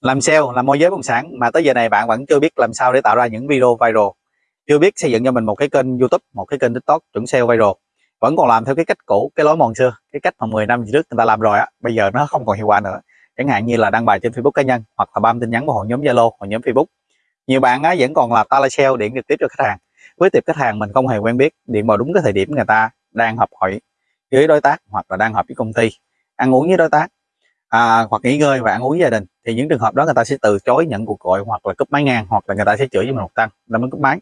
làm sale làm môi giới bất động sản. Mà tới giờ này bạn vẫn chưa biết làm sao để tạo ra những video viral. Chưa biết xây dựng cho mình một cái kênh youtube một cái kênh tiktok chuẩn sale viral. Vẫn còn làm theo cái cách cũ cái lối mòn xưa cái cách mà 10 năm trước người ta làm rồi á. Bây giờ nó không còn hiệu quả nữa. Chẳng hạn như là đăng bài trên facebook cá nhân hoặc là bam tin nhắn vào hội nhóm zalo hội nhóm facebook. Nhiều bạn á, vẫn còn là telesale điện trực tiếp cho khách hàng. Với tiệp khách hàng mình không hề quen biết điện vào đúng cái thời điểm người ta đang họp hội với đối tác hoặc là đang họp với công ty. Ăn uống với đối tác à, hoặc nghỉ ngơi và ăn uống gia đình. Thì những trường hợp đó người ta sẽ từ chối nhận cuộc gọi hoặc là cúp máy ngang hoặc là người ta sẽ chửi với mình một tăng là mới cúp máy.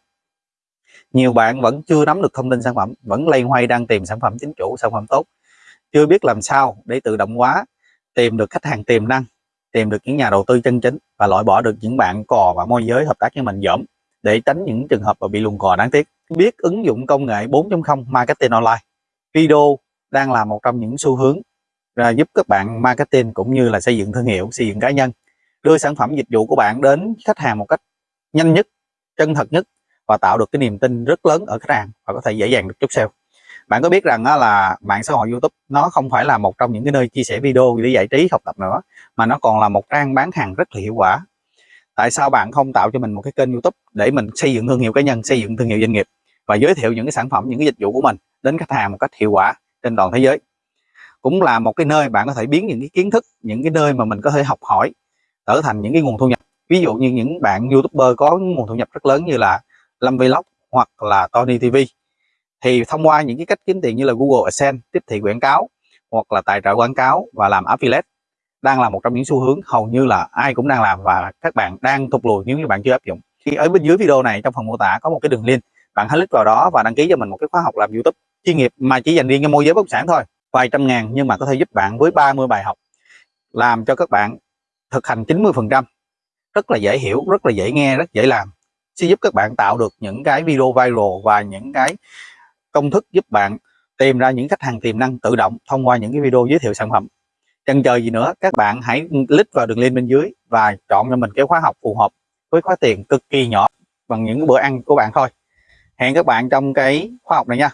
Nhiều bạn vẫn chưa nắm được thông tin sản phẩm vẫn lây hoay đang tìm sản phẩm chính chủ sản phẩm tốt chưa biết làm sao để tự động hóa tìm được khách hàng tiềm năng tìm được những nhà đầu tư chân chính và loại bỏ được những bạn cò và môi giới hợp tác với mình dởm để tránh những trường hợp mà bị lùng cò đáng tiếc. Biết ứng dụng công nghệ 4.0 marketing online. Video đang là một trong những xu hướng à, giúp các bạn marketing cũng như là xây dựng thương hiệu xây dựng cá nhân. Đưa sản phẩm dịch vụ của bạn đến khách hàng một cách nhanh nhất chân thật nhất và tạo được cái niềm tin rất lớn ở khách hàng và có thể dễ dàng được chốt sale. Bạn có biết rằng là mạng xã hội YouTube nó không phải là một trong những cái nơi chia sẻ video để giải trí học tập nữa mà nó còn là một trang bán hàng rất là hiệu quả. Tại sao bạn không tạo cho mình một cái kênh YouTube để mình xây dựng thương hiệu cá nhân xây dựng thương hiệu doanh nghiệp và giới thiệu những cái sản phẩm những cái dịch vụ của mình đến khách hàng một cách hiệu quả trên toàn thế giới? Cũng là một cái nơi bạn có thể biến những cái kiến thức, những cái nơi mà mình có thể học hỏi, trở thành những cái nguồn thu nhập. Ví dụ như những bạn youtuber có nguồn thu nhập rất lớn như là Lâm Vlog hoặc là Tony TV thì thông qua những cái cách kiếm tiền như là Google AdSense, tiếp thị quảng cáo hoặc là tài trợ quảng cáo và làm affiliate đang là một trong những xu hướng hầu như là ai cũng đang làm và các bạn đang thụt lùi nếu như bạn chưa áp dụng. Khi ở bên dưới video này, trong phần mô tả có một cái đường link. Bạn hãy click vào đó và đăng ký cho mình một cái khóa học làm YouTube chuyên nghiệp mà chỉ dành riêng cho môi giới bất động sản thôi vài trăm ngàn nhưng mà có thể giúp bạn với 30 bài học, làm cho các bạn thực hành 90 phần trăm. Rất là dễ hiểu, rất là dễ nghe, rất dễ làm. Sẽ giúp các bạn tạo được những cái video viral và những cái công thức giúp bạn tìm ra những khách hàng tiềm năng tự động thông qua những cái video giới thiệu sản phẩm. Chần chờ gì nữa, các bạn hãy click vào đường link bên dưới và chọn cho mình cái khóa học phù hợp với khóa tiền cực kỳ nhỏ bằng những bữa ăn của bạn thôi. Hẹn các bạn trong cái khóa học này nha.